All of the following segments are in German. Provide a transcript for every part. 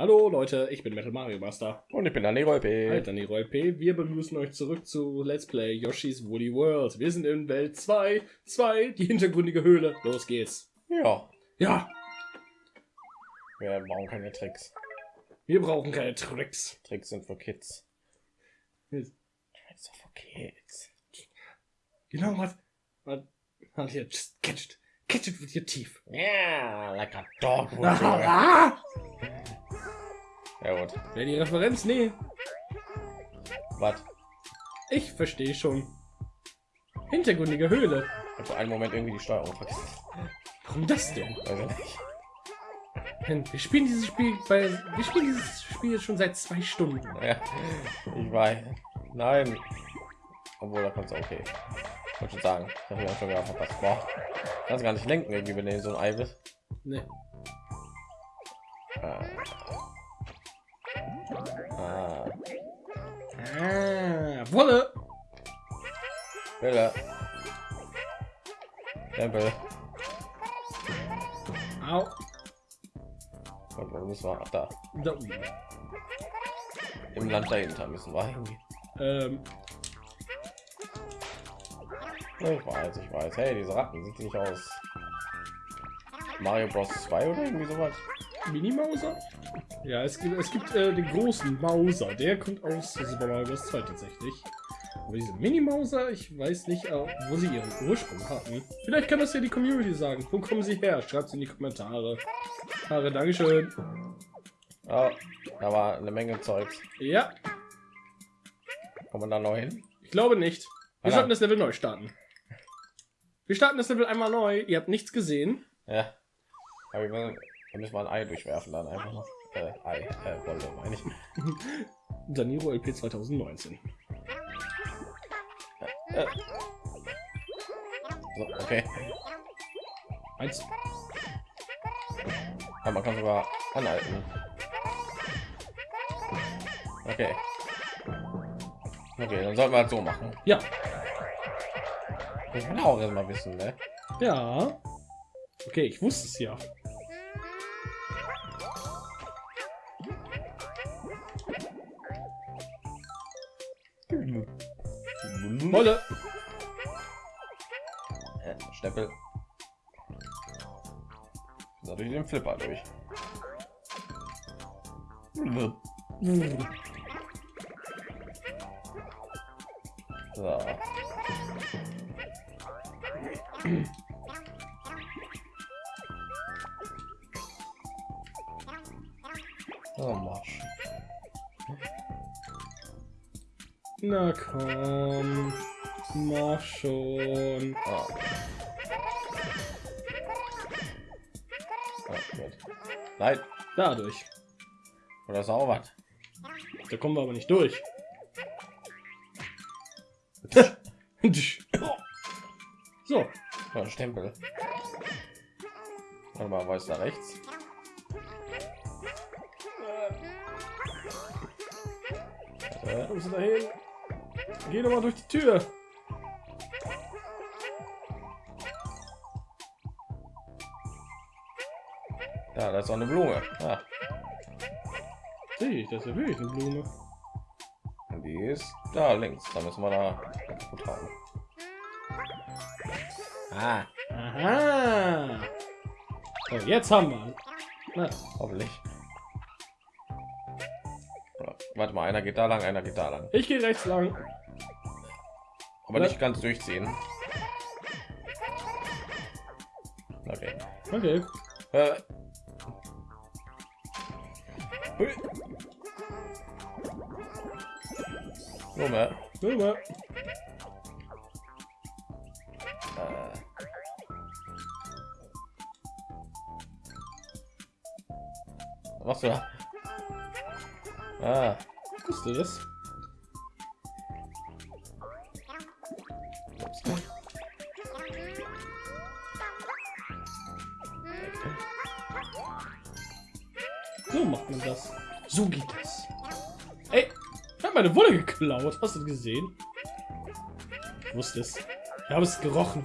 Hallo Leute, ich bin Metal Mario Master. Und ich bin Danny Rolpe. Halt Danny P. Wir begrüßen euch zurück zu Let's Play Yoshi's Woolly World. Wir sind in Welt 2, 2, die hintergründige Höhle. Los geht's. Ja, Ja, wir brauchen keine Tricks. wir brauchen keine Tricks. Tricks sind für Kids. Tricks sind für Kids. Genau, was? Was? Was hier? Just catch it. Catch it with your teeth. Ja, like a dog would! Ja gut. Wer die Referenz? Nee, Was? ich verstehe schon. Hintergründige Höhle. Ich einen Moment irgendwie die Steuerung vergessen. Warum das denn? Denn Wir spielen dieses Spiel, weil wir spielen dieses Spiel schon seit zwei Stunden. Ja, ich weiß. Nein. Obwohl, da kannst du okay. Ich wollte schon sagen, ich habe ja schon wieder verpasst. Boah. Kannst gar nicht lenken, irgendwie, wenn du so ein Ei bist. Nee. Ah. Ah. Wolle. Wille. Tempel. Au. Und wo müssen wir? Da. Da. Im Land dahinter müssen wir irgendwie. Ähm, Ich weiß, ich weiß. Hey, diese Ratten sieht nicht aus. Mario Bros 2 oder irgendwie sowas. Mini-Mauser? Ja, es gibt, es gibt äh, den großen Mauser. Der kommt aus Super Mario Bros. 2 tatsächlich. Aber diese Mini-Mauser, ich weiß nicht, äh, wo sie ihren Ursprung hatten. Vielleicht kann das ja die Community sagen. Wo kommen sie her? Schreibt es in die Kommentare. Haare, Dankeschön. Ja, da war eine Menge Zeugs. Ja, Kommt man da noch hin? ich glaube nicht. Wir Ah, sollten das Level neu starten. Wir starten das Level einmal neu. Ihr habt nichts gesehen. Ja. Aber wir müssen mal ein Ei durchwerfen dann einfach noch. Äh, Ei, äh, Wolle, meine ich. Daniro LP 2019. Äh. So, okay. Eins. Ja, man kann sogar anhalten. Okay. Okay, dann sollten wir halt so machen. Ja. Ich will auch wissen, ne? Ja. Okay, ich wusste es ja. Wolle. Äh, Stempel. So, durch den Flipper durch. So. Na komm. Mach schon. Gut. Nein, Dadurch. oder ist auch was? Da kommen wir aber nicht durch. So. Ja, Stempel. Warte mal, ist da rechts? Äh, dahin? Geh doch mal durch die Tür. ja, da ist auch eine Blume. Ja, Sehe ich, das ist wirklich eine Blume. und die ist da links. Da müssen wir da gut haben. Ah, Aha. So, jetzt haben wir. Na, hoffentlich. Warte mal, einer geht da lang, einer geht da lang. ich gehe rechts lang. Aber nicht ganz durchziehen. Okay. Okay. Äh. Blume. Blume. Äh. Was da? Ah, Wusste das? So geht das. Ey, ich habe meine Wolle geklaut. Hast du gesehen? Ich wusste es. Ich habe es gerochen.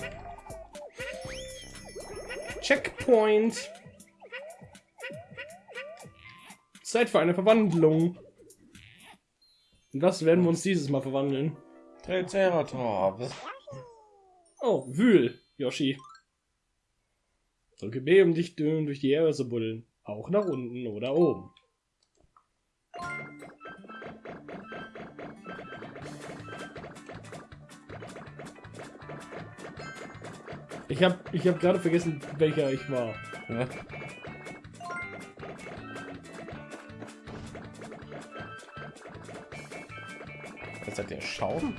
Checkpoint. Zeit für eine Verwandlung. Und was werden wir uns dieses Mal verwandeln? Triceratops. Oh, Wühl, Yoshi. Drücke B, um dich durch die Erde zu buddeln. Auch nach unten oder oben. Ich habe ich hab gerade vergessen, welcher ich war. Ja. Jetzt seid ihr Schaum?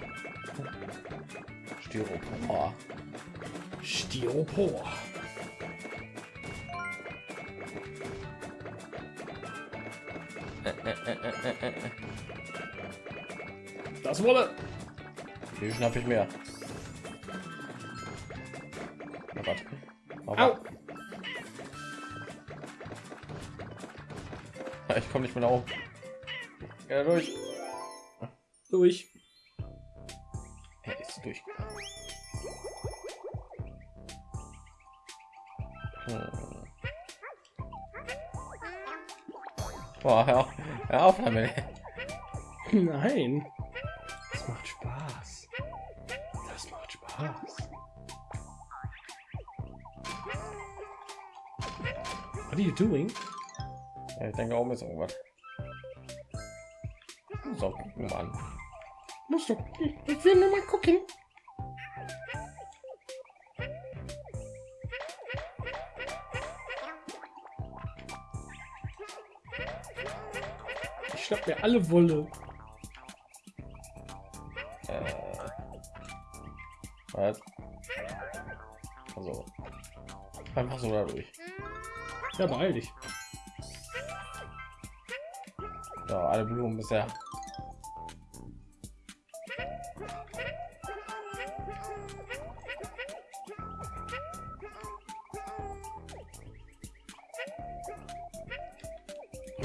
Styropor. Styropor. Das wolle. Wie schnapp ich mehr? Oh Gott. Oh Au. Gott. Ich komme nicht mehr nach oben. Ja, durch. Durch. Er ist durch. Hm. Boah, auf, hör auf damit. Nein. Das macht Spaß. Das macht Spaß. What are you doing? Ja, ich denke, oben ist irgendwas. So, gucken wir an. Musst du. Ich will nur mal gucken. Mir alle Wolle. Äh, was? Also, einfach so dadurch. Ja, beeil dich. Ja, alle Blumen bisher.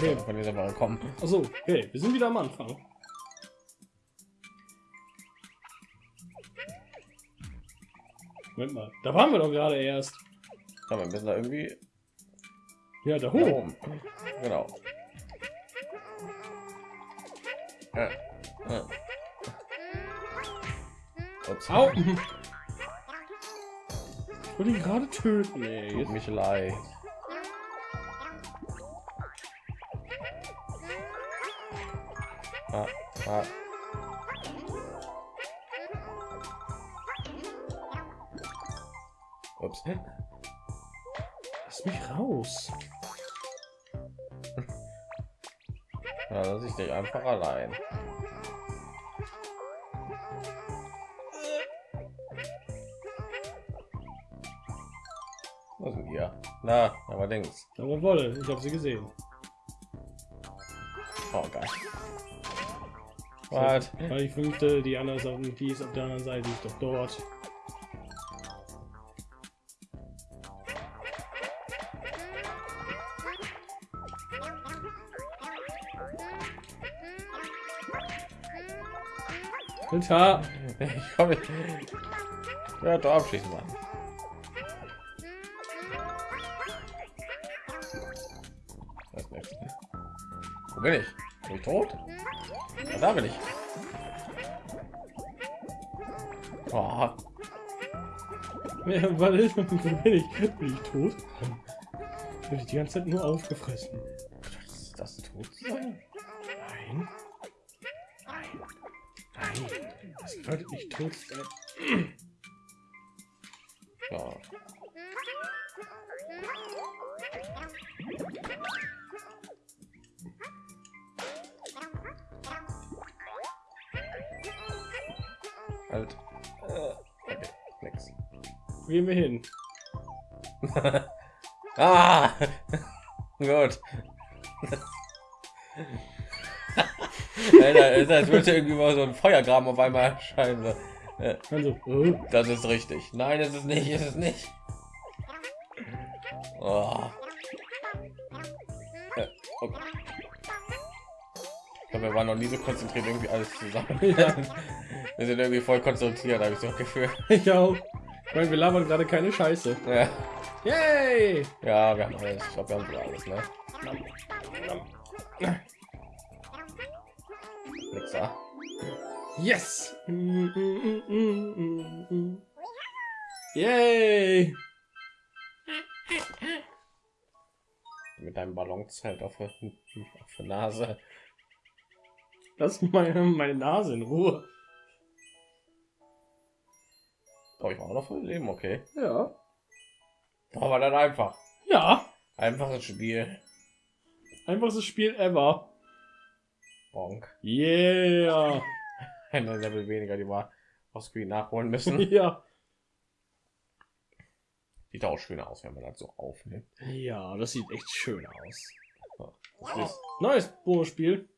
Okay. Von dieser Woche kommen. Achso, okay, wir sind wieder am Anfang. Moment mal, da waren wir doch gerade erst. Ja, wir müssen da irgendwie Ja, da hoch. oben. Genau. Äh. Ups. Au! Ich wollte ihn gerade töten, ey. Tut mich leid. Ah, ah. Ups. lass mich raus. Ja, lass ich dich einfach allein. Was ist denn hier? Na, aber links. Aber Wolle, ich habe sie gesehen. Oh, geil. Was? Weil ich fünfte, die andere ist auf, die ist auf der anderen Seite, die ist doch dort. Alter, Ich komme. Ja, da abschließen mal. Was ist nächstes? Wo bin ich? Bin ich tot? Da bin ich. Oh, Ja, warte, wo bin ich? Bin ich tot? Bin ich die ganze Zeit nur aufgefressen? ist das tot sein? Nein. Nein. Nein. Das bedeutet nicht tot sein. Gehen wir hin? Ah! Gut. Alter, ist, als würde irgendwie mal so ein Feuergraben auf einmal erscheinen. so. Äh, Also, äh, Das ist richtig. Nein, es ist nicht, es ist nicht. Oh. Äh, okay. Ich glaube, wir waren noch nie so konzentriert, irgendwie alles zusammen. Ja. Wir sind irgendwie voll konzentriert, habe ich so das Gefühl. ich auch. Ich meine, wir labern gerade keine Scheiße. Ja, Yay! ja wir haben alles. Ich glaube, wir haben alles, ne? Nix da. Yes! Yay! Mit deinem Ballonzelt auf der, auf der Nase. Lass meine, meine Nase in Ruhe. Oh, ich war auch noch voll Leben, okay. Ja. Aber dann einfach. Ja. Einfaches Spiel. Einfachstes Spiel ever. Bonk. Yeah. Eine Level weniger, die wir auf Screen nachholen müssen. Ja. Sieht auch schön aus, wenn man das so aufnimmt. Ja, das sieht echt schön aus. Das Neues Bonusspiel.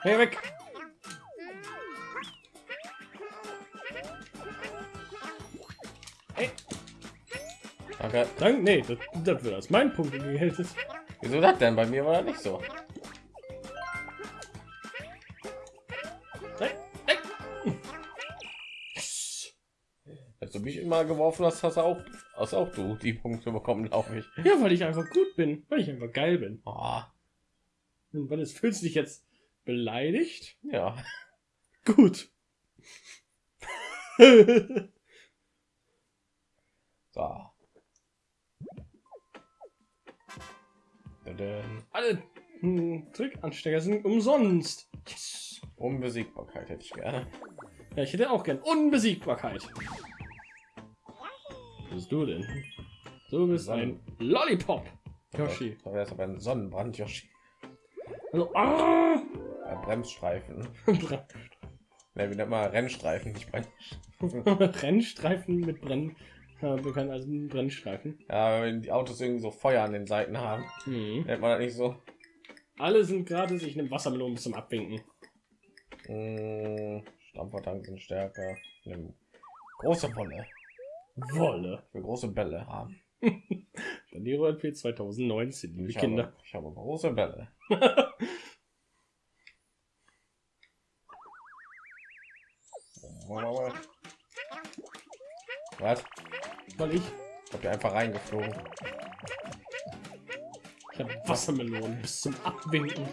Hey, weg! Danke. Dank, nee, das, das wird als mein Punkt gegeltet. Wieso das denn? Bei mir war das nicht so. Als du mich immer geworfen hast, hast du auch, hast auch du die Punkte bekommen, glaube ich. Ja, weil ich einfach gut bin, weil ich einfach geil bin. Oh, Und weil es fühlst du dich jetzt beleidigt? ja. Gut. Alle hm, Trickanstecker sind umsonst. Yes. Unbesiegbarkeit hätte ich gerne. Ja, ich hätte auch gern Unbesiegbarkeit. Was bist du denn? Du bist ein Lollipop. Yoshi. Da wäre es aber ein Sonnenbrand, Yoshi. Also, ah! Ein Bremsstreifen. Ne, wie nennt man Rennstreifen, nicht Brenn. Rennstreifen mit Brenn. Ja, bekannt als ein Brennstreifen. Ja, wenn die Autos irgendwie so Feuer an den Seiten haben, Mhm. nennt man das nicht so. Alle sind gratis. Ich nehme Wassermelonen bis zum Abwinken. Mmh, Stampfertank sind stärker. Nimm große Wolle. Wolle. Für große Bälle haben. Daniro LP 2019, liebe Ich Kinder. habe, ich habe große Bälle. Was? Soll ich? Ich hab ja einfach reingeflogen. Ich hab Wassermelonen bis zum Abwinken.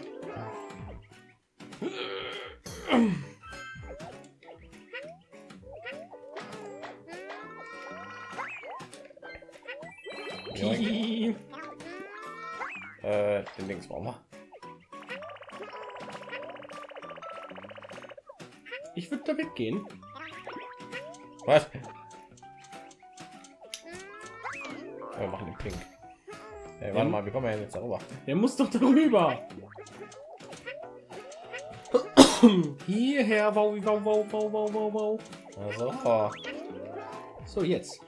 äh, den Links brauchen wir. Ich würde damit gehen. Was? Wir machen den pink. Ey, warte Ähm. mal, wie kommen wir denn jetzt darüber? Der muss doch darüber. Hierher, wow, wow, wow, wow, wow, wow, wow. Also, oh, So, jetzt.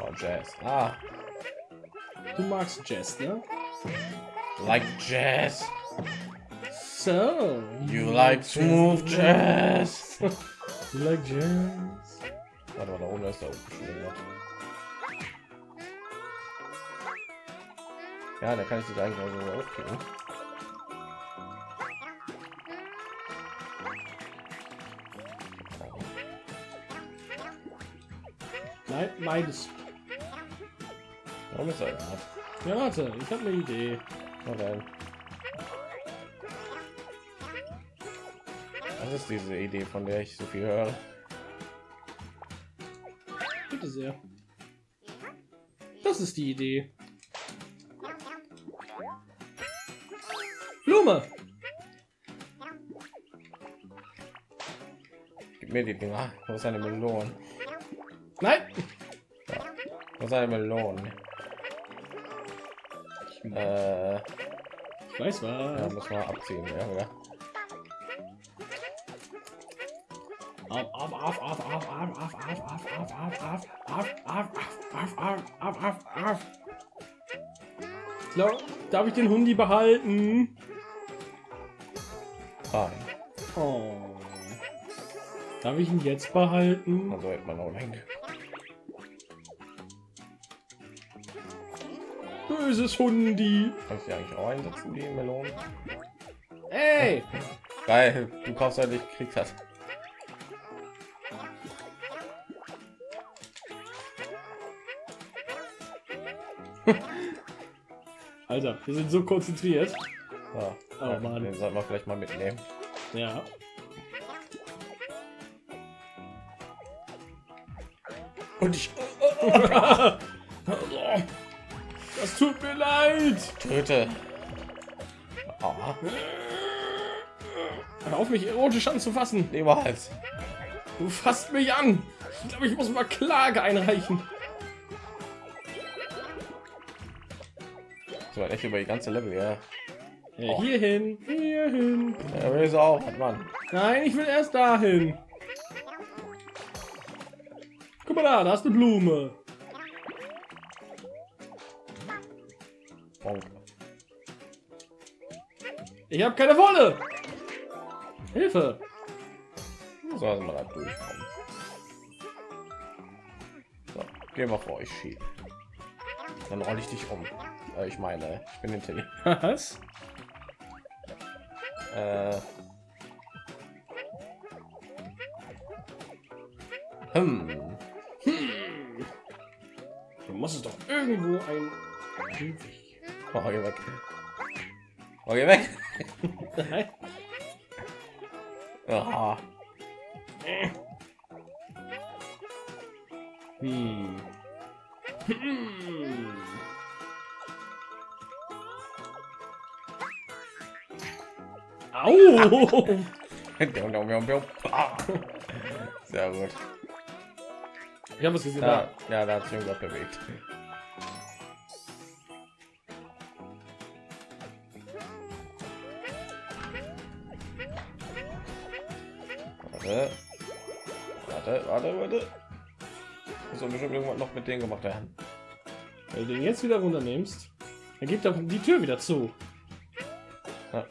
oh, Jazz. Ah, Du magst Jazz, ne? like Jazz. So. You like smooth Jazz. Jazz? Warte mal, da oben ist da oben schon irgendwas. Ja, da kann ich dich eigentlich auch so aufklicken. Nein, meines. Warum ist er? Ja, warte, ich habe eine Idee. Na Was ist diese Idee, von der ich so viel höre? Bitte sehr. Das ist die Idee. Blume. Gib mir die Dinger. Wo ist eine Melone? Nein. Wo ist eine Melone? Äh, Ich weiß ja, was. muss mal abziehen, ja, oder? So, darf ich den Hundi behalten? Nein. Oh. Darf ich ihn jetzt behalten? Also hätte man auch lenken. Böses Hundi. Kannst du eigentlich auch einsetzen, die Melonen? Ey! Geil, du kaufst halt nicht, kriegst das. Alter, wir sind so konzentriert. So, Oh, Mann. den sollten wir vielleicht mal mitnehmen. Ja. Und ich Das tut mir leid. töte. Oh, Hör auf mich erotisch anzufassen. niemals. Du fasst mich an. Ich glaube, ich muss mal Klage einreichen. So echt über die ganze Level, ja. Ja, Oh. hierhin, hierhin. Ja, will so auch, Mann. Nein, ich will erst dahin. Guck mal da, da ist eine Blume. Bonk. Ich habe keine Wolle. Hilfe. So wir da durchkommen. So, gehen wir vor euch schieb. Dann rolle ich dich um. Äh, ich meine, ich bin intelligent. Was? Äh. Hm. Du musst es doch irgendwo ein... Oh, geh weg. Oh, geh weg. Aha. Hm. Hm. Au! Sehr gut. Ich habe es gesehen. Ja, ja, da hat sich irgendwas bewegt. Warte. Warte, warte, warte. Doch bestimmt irgendwas noch mit denen gemacht werden. Wenn du den jetzt wieder runternimmst, dann geht doch die Tür wieder zu.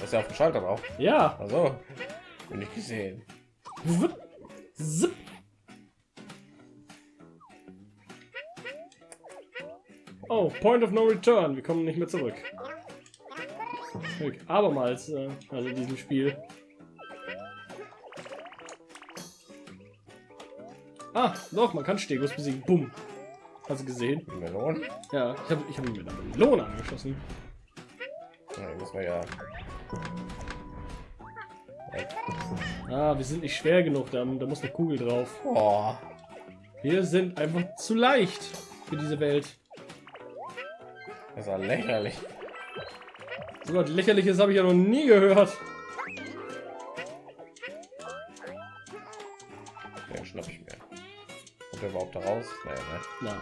Ist ja auf dem Schalter drauf. Ja. Also, bin ich gesehen. Zip. Oh, Point of No Return. Wir kommen nicht mehr zurück. Abermals, äh, also in diesem Spiel. Ah, doch, man kann Stegos besiegen. Bumm. Hast du gesehen? Melon. Ja, ich habe ich hab ihn mit einer Melone angeschossen. Ja, das war ja. Ah, wir sind nicht schwer genug, da, da muss eine Kugel drauf. Oh, Wir sind einfach zu leicht für diese Welt. das ist ja lächerlich. So was lächerliches habe ich ja noch nie gehört. Den schnapp ich mir. Kommt der überhaupt da raus? Naja, ne?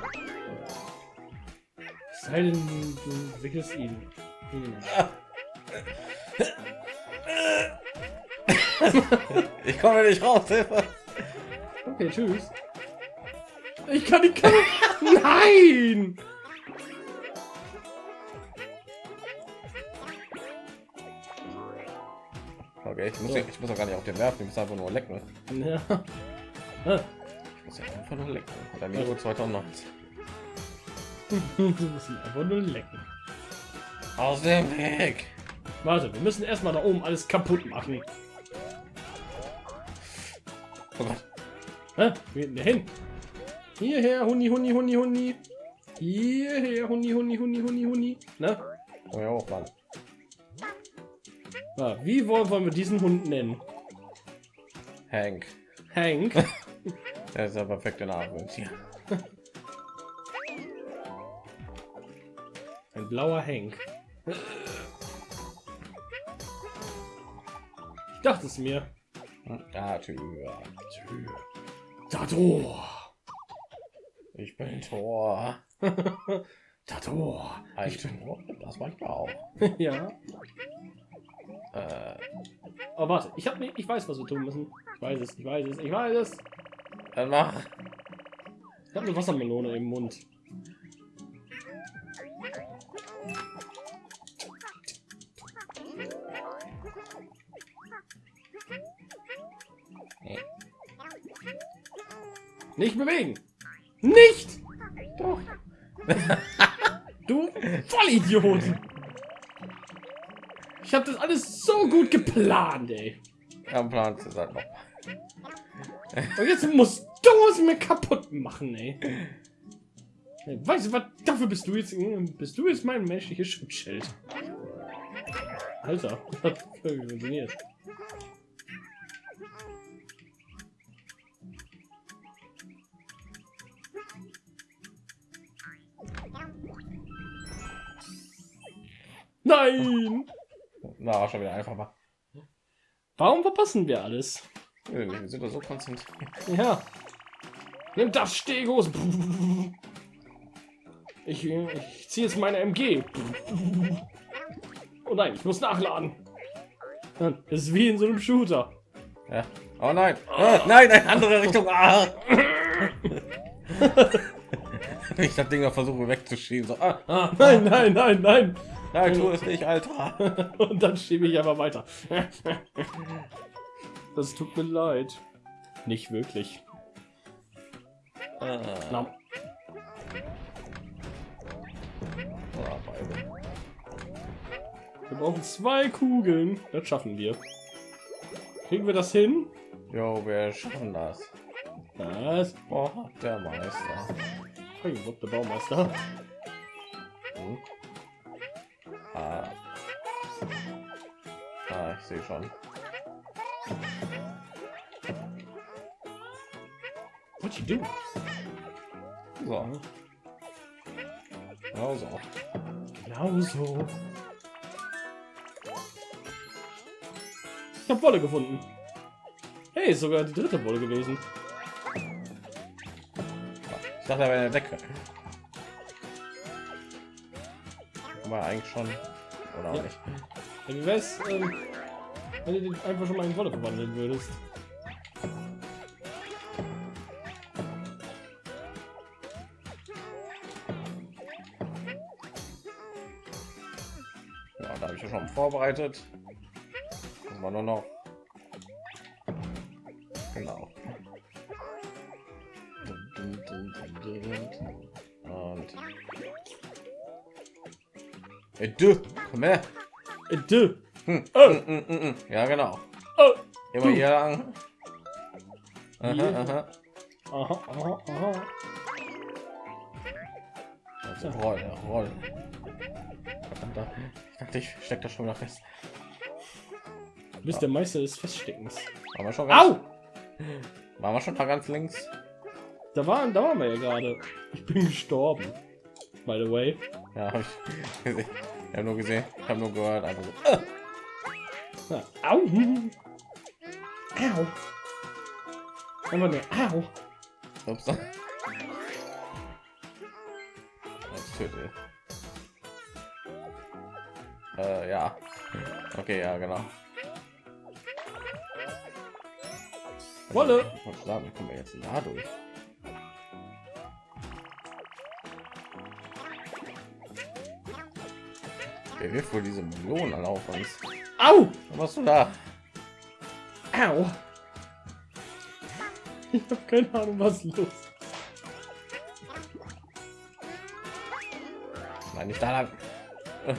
Es sei denn, du, du wickelst ihn. Hm. Ich komme nicht raus, Hilfe! Okay, tschüss. Ich kann die Kamera. Nein! Okay, ich muss, So. ja, ich muss auch gar nicht auf den werfen, ich muss einfach nur lecken. Ja. Ah, Ich muss ja einfach nur lecken. Oder Miro 2019. Du musst ihn einfach nur lecken. Aus dem Weg! Warte, wir müssen erstmal da oben alles kaputt machen. Oh Gott. Hä? Wo geht denn der hin? Hierher, Huni, Huni, Huni, Huni. Hierher, Huni, Huni, Huni, Huni, Huni. Na? Komm hier hoch, Mann. Ah, wie wollen, wollen wir diesen Hund nennen? Hank. Hank. Der ist der perfekte Name. Ja. Ein blauer Hank. dachte es mir. Tür. Tür. Dador. Ich bin Tor. Dador. Ein Tor. Das manchmal auch. ja. Äh, Oh, warte. Ich hab nicht, ich weiß, was wir tun müssen. Ich weiß es, ich weiß es, ich weiß es. dann mach. Ich habe eine Wassermelone im Mund. Nicht bewegen. Nicht. Doch. Du Vollidiot. Ich habe das alles so gut geplant, ey. Am Plan ist halt noch. Und jetzt musst du es mir kaputt machen, ey. Weißt du was? Dafür bist du jetzt, bist du jetzt mein menschliches Schutzschild. Alter, hat funktioniert. Nein! Na, schon wieder einfach mal. Warum verpassen wir alles? Wir sind doch so konzentriert. Ja. Nimm das Stegos. Ich, ich ziehe jetzt meine MG. Oh nein, ich muss nachladen. Das ist wie in so einem Shooter. Ja. Oh nein. Ah, nein, eine andere Richtung. Ah. ich das Ding noch versuche wegzuschieben. So. Ah, ah, Nein, nein, nein, nein. Nein, tu es nicht, Alter. Und dann schiebe ich einfach weiter. Das tut mir leid. Nicht wirklich. Ah. Na, Ah, wir brauchen zwei Kugeln. Das schaffen wir. Kriegen wir das hin? Jo, wir schaffen das. Was? Boah, der Meister. Hey, der Baumeister. Hm. Ah. ah, ich sehe schon. What you do? So. Genau so. Genau so. Ich habe Wolle gefunden. Hey, ist sogar die dritte Wolle gewesen. Ich dachte, er wäre in Aber eigentlich schon. Oder auch Ja. nicht. Ja, Wie wär's, ähm, wenn du den einfach schon mal in Wolle verwandeln würdest? Ja, da habe ich ja schon vorbereitet. Das war nur noch. Ey, du, komm her. Äh, dö. Hm. Oh. Mm, mm, mm, mm. Ja, genau. Oh. Immer hier lang. Aha, aha. Aha, aha, aha. Also, roll, roll. Verdammt, da- Ich dachte, ich steck da schon wieder fest. Du bist der Meister des Feststeckens. Waren wir schon ganz, Au! waren wir schon da ganz links? Da waren, da waren wir ja gerade. Ich bin gestorben. By the way. Ja, habe ich gesehen. Ich habe nur gesehen, ich habe nur gehört, einfach so. Äh. Ja. Au! Au! Einfach nur Au! Ups. Das tötet. Äh, ja. Okay, ja, genau. Wolle. Ich sagen, kommen wir jetzt da durch? Wer wirft wohl diese Millionen alle auf uns? Au! Was machst du da? Au! Ich habe keine Ahnung, was los ist. Nein, nicht da lang. Äh,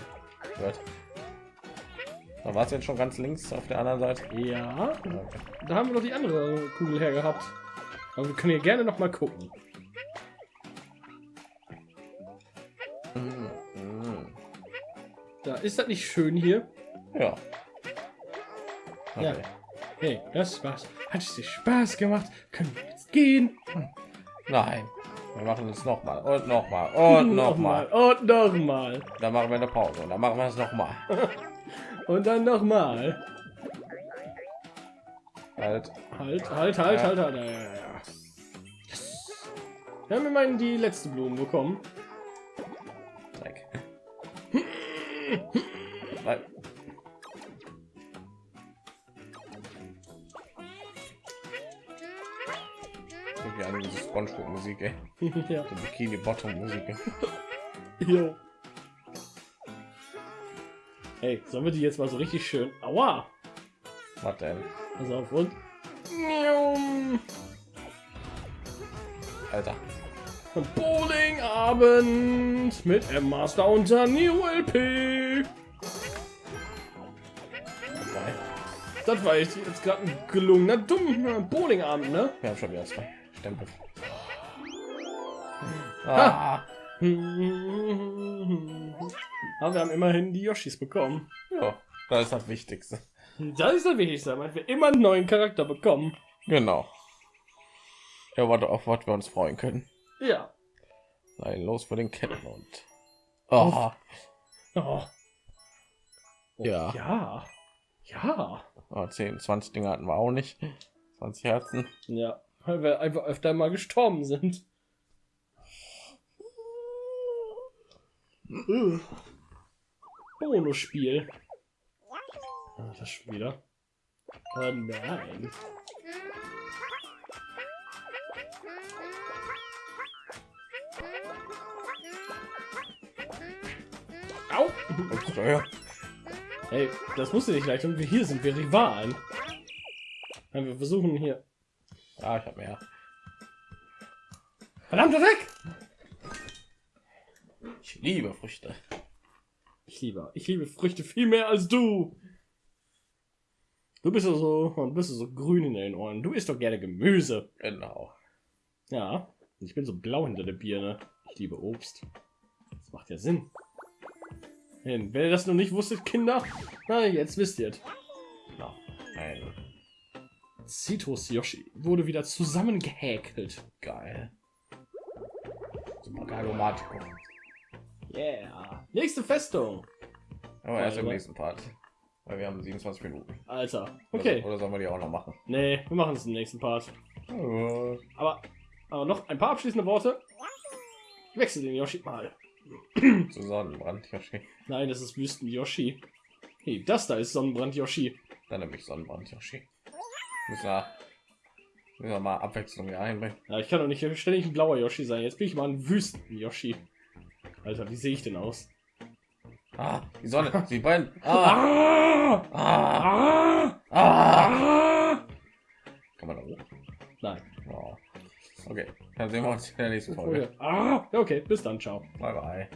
Gut. Da war es jetzt schon ganz links auf der anderen Seite. Ja, Okay. da haben wir noch die andere Kugel her gehabt. Aber wir können hier gerne noch mal gucken. Ist das nicht schön hier. Ja. Ja. Okay. Hey, das war's. Hat es dir Spaß gemacht? Können wir jetzt gehen? Nein. Wir machen es noch mal und noch mal und noch mal. Und noch mal. Dann machen wir eine Pause und dann machen wir es noch mal. Und dann noch mal. Halt. Halt, halt, halt, Ja. halt, halt. Ja, ja, ja. Yes. Wir haben immerhin die letzte Blume bekommen. An diese Spongebob Musik, ey. ja. Die Bikini Bottom Musik. Jo. Hey, sollen wir die jetzt mal so richtig schön... Aua! Was denn? Pass auf und... Alter. Bowling-Abend mit M Master und Neo LP. Das war jetzt, jetzt gerade ein gelungener dummer Bowling-Abend, ne? Wir haben schon wieder zwei Stempel. Ah, Aber wir haben immerhin die Yoshis bekommen. Ja, das ist das Wichtigste. Das ist das Wichtigste, damit wir immer einen neuen Charakter bekommen. Genau. Ja, warte, auf was wir uns freuen können. Ja. Nein, los für den Kettenhund. Oh, Oh. Ja. Ja. Ja. oh, 10, 20 Dinge hatten wir auch nicht. 20 Herzen. Ja. Weil wir einfach öfter mal gestorben sind. Äh. Bonusspiel. Das schon wieder. Oh nein. Hey, das musst du nicht leicht. Und wir hier sind wir Rivalen. Ja, wir versuchen hier. Ah, ich habe mehr. Verdammt, weg! Ich liebe Früchte. Ich liebe, ich liebe Früchte viel mehr als du. Du bist ja so, und bist so grün in den Ohren. Du isst doch gerne Gemüse. Genau. Ja, ich bin so blau hinter der Birne. Ich liebe Obst. Das macht ja Sinn. Wenn ihr das noch nicht wusstet, Kinder, na, jetzt wisst ihr es. No. Nein. Citrus Yoshi wurde wieder zusammengehäkelt. Geil. Super Galomatico. Yeah. Nächste Festung. Aber erst im nächsten Part. Weil wir haben 27 Minuten. Alter. Okay. Oder, oder sollen wir die auch noch machen? Nee, wir machen es im nächsten Part. Äh, Aber, aber noch ein paar abschließende Worte. Ich wechsle den Yoshi mal. Zu Sonnenbrand, Yoshi. Nein, das ist Wüsten Yoshi. Hey, das da ist Sonnenbrand Yoshi. Dann nehme ich Sonnenbrand, Yoshi. Müssen wir, müssen wir mal Abwechslung hier einbringen. Ja, ich kann doch nicht ständig ein blauer Yoshi sein. Jetzt bin ich mal ein Wüsten Yoshi. Alter, wie sehe ich denn aus? Ah, die Sonne, sie brennt. Ah! ah, Ah! ah. Ah! Kann man da hoch? Nein. Oh. Okay, dann sehen wir uns in der nächsten Folge. Ah! Okay, bis dann, ciao. Bye, bye.